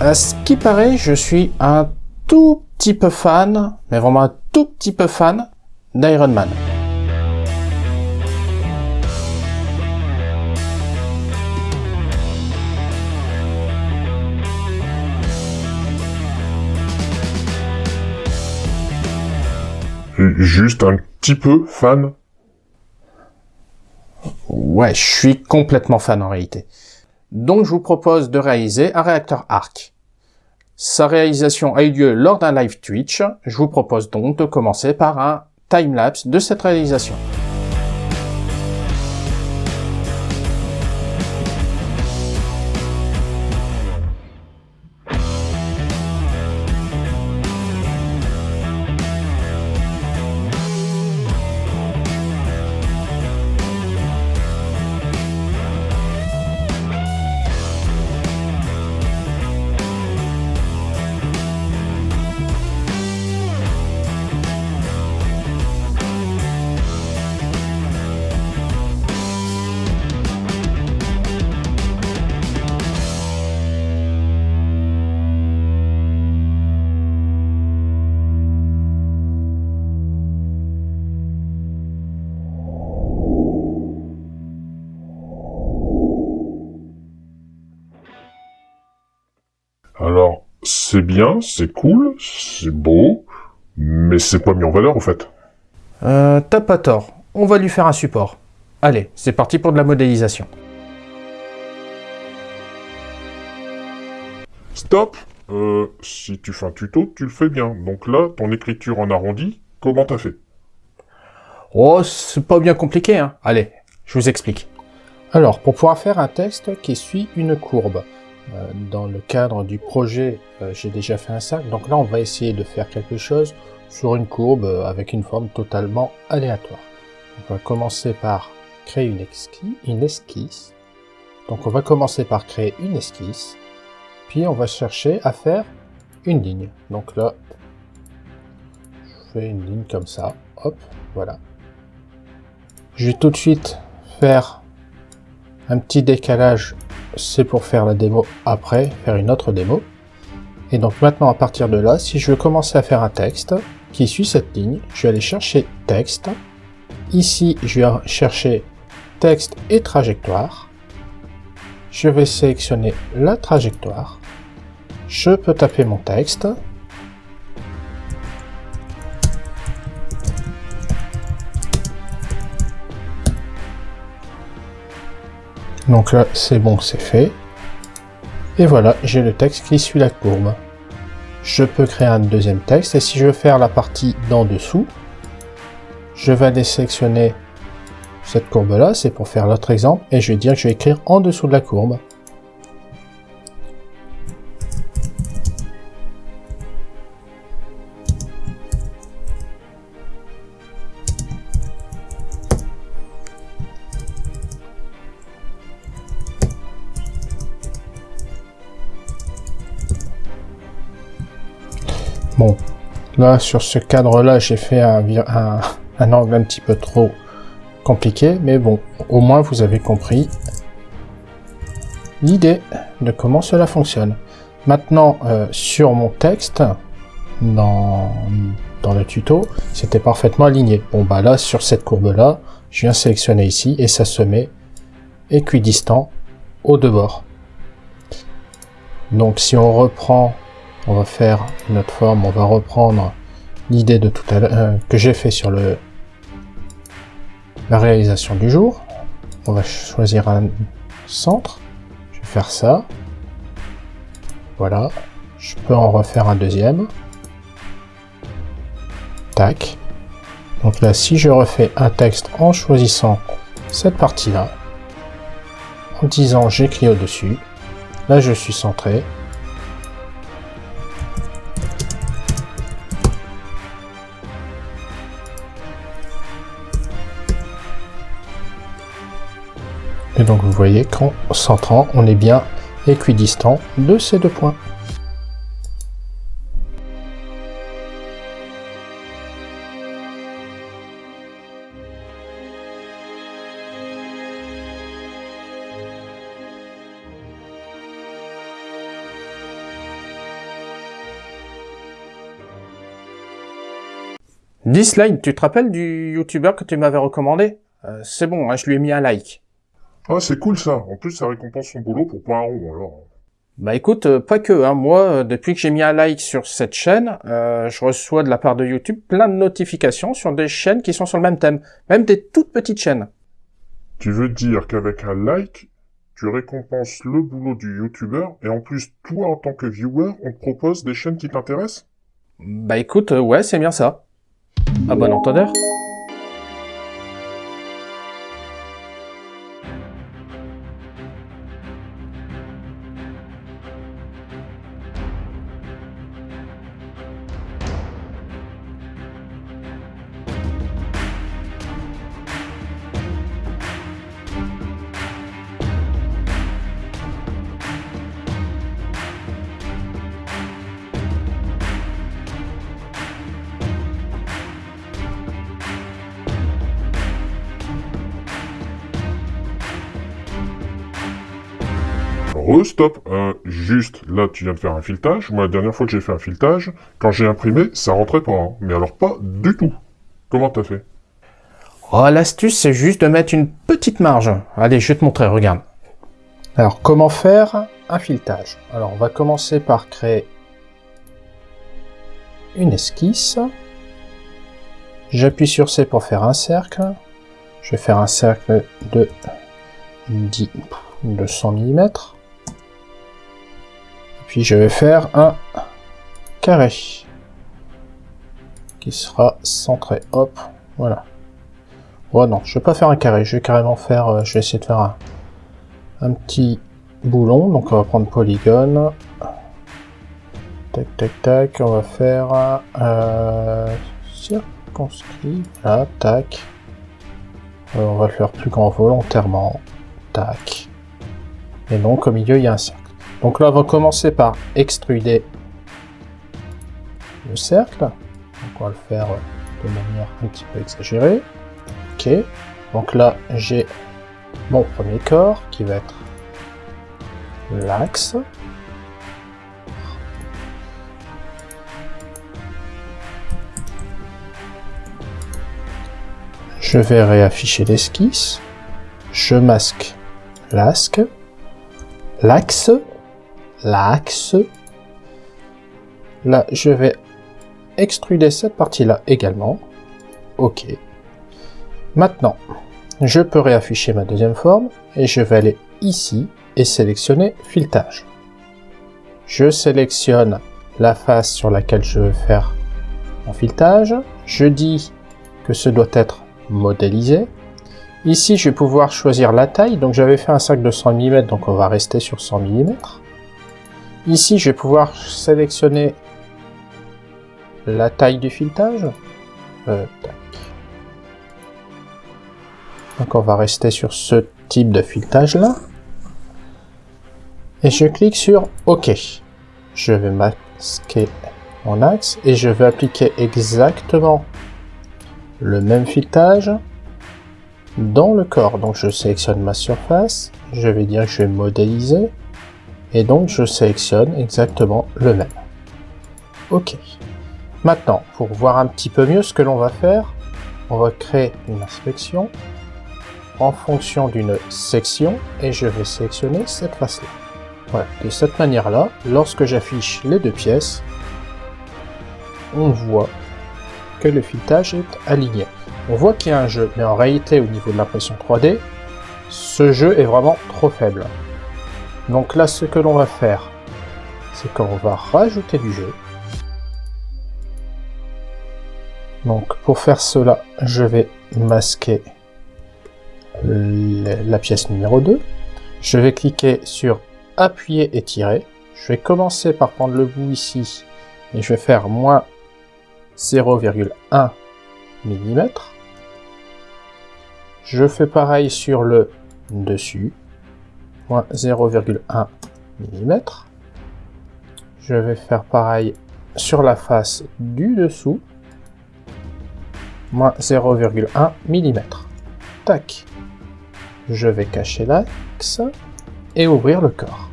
À ce qui paraît, je suis un tout petit peu fan, mais vraiment un tout petit peu fan d'Iron Man. Juste un petit peu fan Ouais, je suis complètement fan en réalité. Donc je vous propose de réaliser un réacteur arc. Sa réalisation a eu lieu lors d'un live Twitch. Je vous propose donc de commencer par un timelapse de cette réalisation. Alors, c'est bien, c'est cool, c'est beau, mais c'est pas mis en valeur en fait? Euh, t'as pas tort. On va lui faire un support. Allez, c'est parti pour de la modélisation. Stop Euh, si tu fais un tuto, tu le fais bien. Donc là, ton écriture en arrondi, comment t'as fait? Oh, c'est pas bien compliqué, hein. Allez, je vous explique. Alors, pour pouvoir faire un texte qui suit une courbe, dans le cadre du projet, euh, j'ai déjà fait un cercle, donc là, on va essayer de faire quelque chose sur une courbe euh, avec une forme totalement aléatoire. On va commencer par créer une, esquisse, une esquisse. Donc, on va commencer par créer une esquisse, puis on va chercher à faire une ligne. Donc là, je fais une ligne comme ça, hop, voilà. Je vais tout de suite faire un petit décalage, c'est pour faire la démo après, faire une autre démo. Et donc maintenant, à partir de là, si je veux commencer à faire un texte qui suit cette ligne, je vais aller chercher texte. Ici, je vais chercher texte et trajectoire. Je vais sélectionner la trajectoire. Je peux taper mon texte. Donc là, c'est bon, c'est fait. Et voilà, j'ai le texte qui suit la courbe. Je peux créer un deuxième texte, et si je veux faire la partie d'en dessous, je vais aller sélectionner cette courbe-là, c'est pour faire l'autre exemple, et je vais dire que je vais écrire en dessous de la courbe. Bon, là, sur ce cadre-là, j'ai fait un, angle un petit peu trop compliqué, mais bon, au moins vous avez compris l'idée de comment cela fonctionne. Maintenant, euh, sur mon texte, dans, dans le tuto, c'était parfaitement aligné. Bon, bah là, sur cette courbe-là, je viens sélectionner ici, et ça se met équidistant aux deux bords. Donc, si on reprend on va faire notre forme, on va reprendre l'idée de tout à l'heure euh, que j'ai fait sur la réalisation du jour. On va choisir un centre. Je vais faire ça. Voilà. Je peux en refaire un deuxième. Tac. Donc là, si je refais un texte en choisissant cette partie-là, en disant j'écris au-dessus, là je suis centré, Et donc vous voyez qu'en centrant, on est bien équidistant de ces deux points. Dislike, tu te rappelles du youtubeur que tu m'avais recommandé? Euh, c'est bon, hein, je lui ai mis un like. Ah, c'est cool ça. En plus, ça récompense son boulot pour point rond, alors. Bah écoute, euh, pas que, hein. moi, euh, depuis que j'ai mis un like sur cette chaîne, je reçois de la part de YouTube plein de notifications sur des chaînes qui sont sur le même thème, même des toutes petites chaînes. Tu veux dire qu'avec un like, tu récompenses le boulot du youtubeur, et en plus, toi, en tant que viewer, on te propose des chaînes qui t'intéressent? Bah écoute, ouais, c'est bien ça. À bon entendeur. Re-stop, juste, là tu viens de faire un filetage, moi la dernière fois que j'ai fait un filetage, quand j'ai imprimé, ça rentrait pas, hein. mais alors pas du tout. Comment t'as fait? Oh, l'astuce c'est juste de mettre une petite marge. Allez, je vais te montrer, regarde. Alors, comment faire un filetage? Alors, on va commencer par créer une esquisse. J'appuie sur C pour faire un cercle. Je vais faire un cercle de 10, 200 mm je vais faire un carré qui sera centré. Hop, voilà. Oh non, je vais pas faire un carré, je vais carrément faire, euh, je vais essayer de faire un, un petit boulon. Donc on va prendre polygone. Tac, tac, tac. On va faire euh, circonscrit. Là, tac. Euh, on va le faire plus grand volontairement. Tac. Et donc au milieu il y a un cercle. Donc là, on va commencer par extruder le cercle. On va le faire de manière un petit peu exagérée. Ok. Donc là, j'ai mon premier corps qui va être l'axe. Je vais réafficher l'esquisse. Je masque l'axe. L'axe l'axe. Là, je vais extruder cette partie-là également. OK. Maintenant, je peux réafficher ma deuxième forme et je vais aller ici et sélectionner filetage. Je sélectionne la face sur laquelle je veux faire mon filetage. Je dis que ce doit être modélisé. Ici, je vais pouvoir choisir la taille. Donc, j'avais fait un sac de 100 mm, donc on va rester sur 100 mm. Ici, je vais pouvoir sélectionner la taille du filetage. Euh, Donc on va rester sur ce type de filetage là. Et je clique sur OK. Je vais masquer mon axe et je vais appliquer exactement le même filetage dans le corps. Donc je sélectionne ma surface, je vais dire que je vais modéliser et donc je sélectionne exactement le même. Ok. Maintenant, pour voir un petit peu mieux ce que l'on va faire, on va créer une inspection en fonction d'une section et je vais sélectionner cette face-là. De cette manière-là, lorsque j'affiche les deux pièces, on voit que le filetage est aligné. On voit qu'il y a un jeu, mais en réalité, au niveau de l'impression 3D, ce jeu est vraiment trop faible. Donc là, ce que l'on va faire, c'est qu'on va rajouter du jeu. Donc pour faire cela, je vais masquer la pièce numéro 2. Je vais cliquer sur appuyer et tirer. Je vais commencer par prendre le bout ici et je vais faire moins 0,1 mm. Je fais pareil sur le dessus. 0,1 mm. Je vais faire pareil sur la face du dessous, moins 0,1 mm. Tac. Je vais cacher l'axe et ouvrir le corps.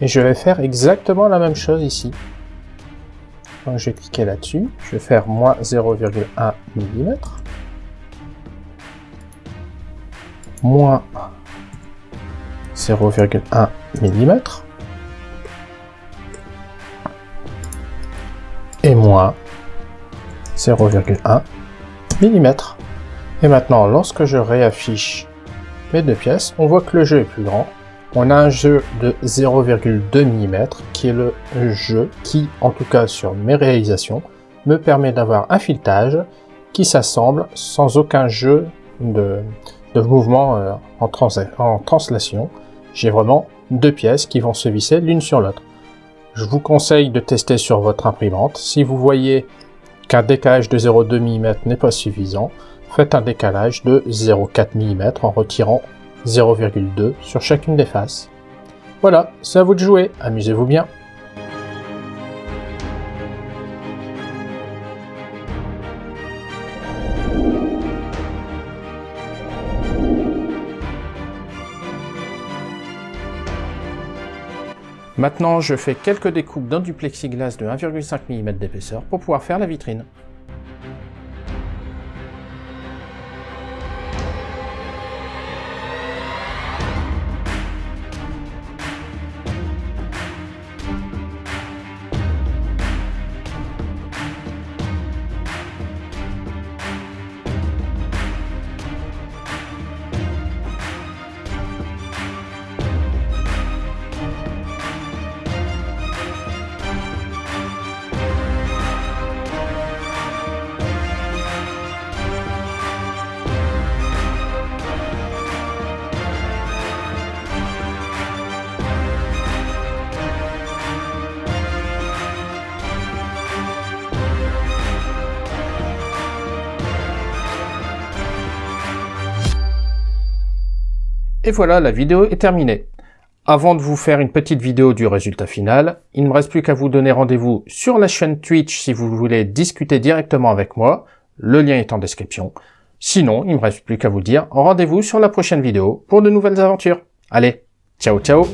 Et je vais faire exactement la même chose ici. Donc je vais cliquer là-dessus, je vais faire moins 0,1 mm, moins 0,1 mm, et moins 0,1 mm. Et maintenant, lorsque je réaffiche mes deux pièces, on voit que le jeu est plus grand. On a un jeu de 0,2 mm qui est le jeu qui, en tout cas sur mes réalisations, me permet d'avoir un filetage qui s'assemble sans aucun jeu de, mouvement euh, en, en translation. J'ai vraiment deux pièces qui vont se visser l'une sur l'autre. Je vous conseille de tester sur votre imprimante. Si vous voyez qu'un décalage de 0,2 mm n'est pas suffisant, faites un décalage de 0,4 mm en retirant 0,2 sur chacune des faces. Voilà, c'est à vous de jouer, amusez-vous bien Maintenant, je fais quelques découpes dans du plexiglas de 1,5 mm d'épaisseur pour pouvoir faire la vitrine. Et voilà, la vidéo est terminée. Avant de vous faire une petite vidéo du résultat final, il ne me reste plus qu'à vous donner rendez-vous sur la chaîne Twitch si vous voulez discuter directement avec moi. Le lien est en description. Sinon, il ne me reste plus qu'à vous dire rendez-vous sur la prochaine vidéo pour de nouvelles aventures. Allez, ciao ciao